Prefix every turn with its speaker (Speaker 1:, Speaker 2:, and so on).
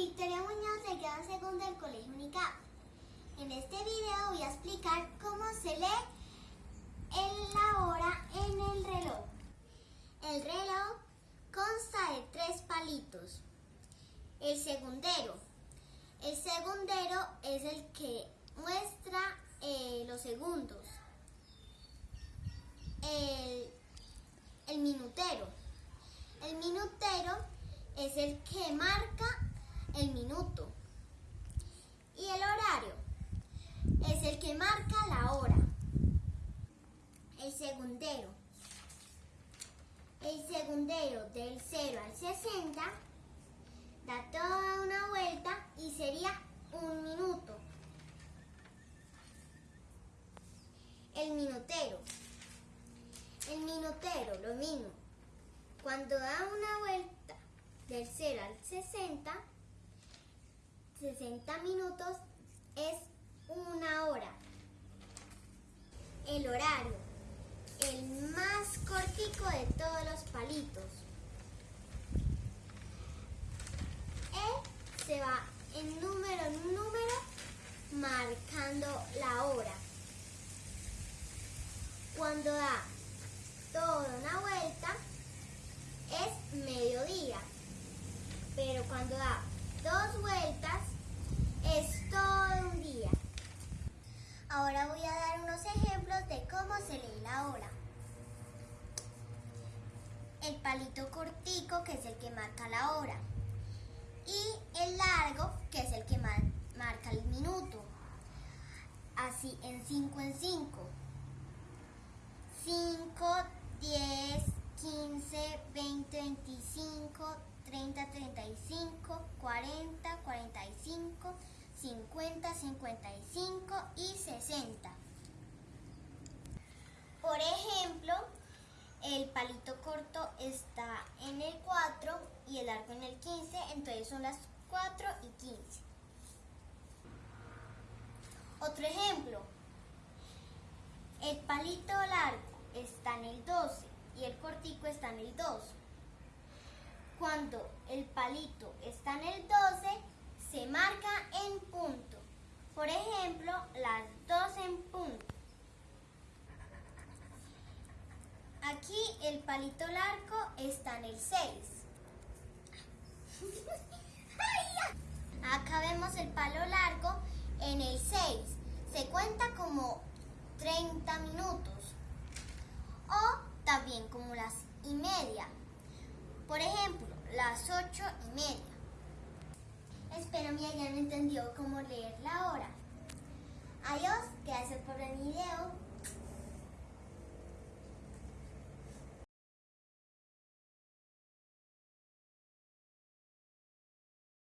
Speaker 1: Victoria Muñoz de grado segundo del Colegio Unicap. En este video voy a explicar cómo se lee la hora en el reloj. El reloj consta de tres palitos. El segundero. El segundero es el que muestra eh, los segundos. El, el minutero. El minutero es el que marca el minuto. Y el horario es el que marca la hora. El segundero. El segundero del 0 al 60 da toda una vuelta y sería un minuto. El minutero. El minutero, lo mismo. Cuando da una vuelta del 0 al 60, 60 minutos es una hora. El horario, el más cortico de todos los palitos. Va en número en número marcando la hora. Cuando da toda una vuelta es mediodía, pero cuando da dos vueltas es todo un día. Ahora voy a dar unos ejemplos de cómo se lee la hora. El palito cortico, que es el que marca la hora. Y el largo, que es el que marca el minuto. Así, en 5 en 5. 5, 10, 15, 20, 25, 30, 35, 40, 45, 50, 55 y 60. Por ejemplo, el palito corto está en el 4 y el largo en el 15, entonces son las 4 y 15. Otro ejemplo, el palito largo está en el 12 y el cortico está en el 2. Cuando el palito está en el 12, se marca en punto. Por ejemplo, las 2 en punto. Aquí el palito largo está en el 6. Acá vemos el palo largo en el 6. Se cuenta como 30 minutos. O también como las y media. Por ejemplo, las 8 y media. Espero me hayan entendido cómo leer la hora.